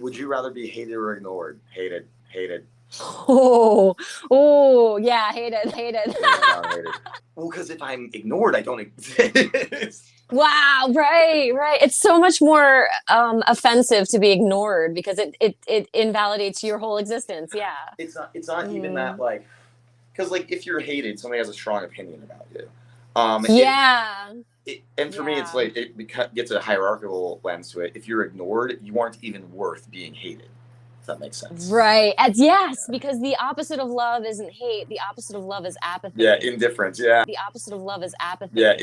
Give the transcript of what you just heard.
Would you rather be hated or ignored? Hated, hated. Oh, oh, yeah, hated, hated. Yeah, hated. Well, because if I'm ignored, I don't exist. Wow, right, right. It's so much more um, offensive to be ignored because it, it it invalidates your whole existence. Yeah. It's not. It's not even Mm. that like, because like if you're hated, somebody has a strong opinion about you. Um, Yeah. it, and for me, it's like it gets a hierarchical lens to it. If you're ignored, you aren't even worth being hated. If that makes sense. Right. As yes, because the opposite of love isn't hate. The opposite of love is apathy. Yeah, indifference. Yeah. the opposite of love is apathy. Yeah,